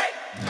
Hey!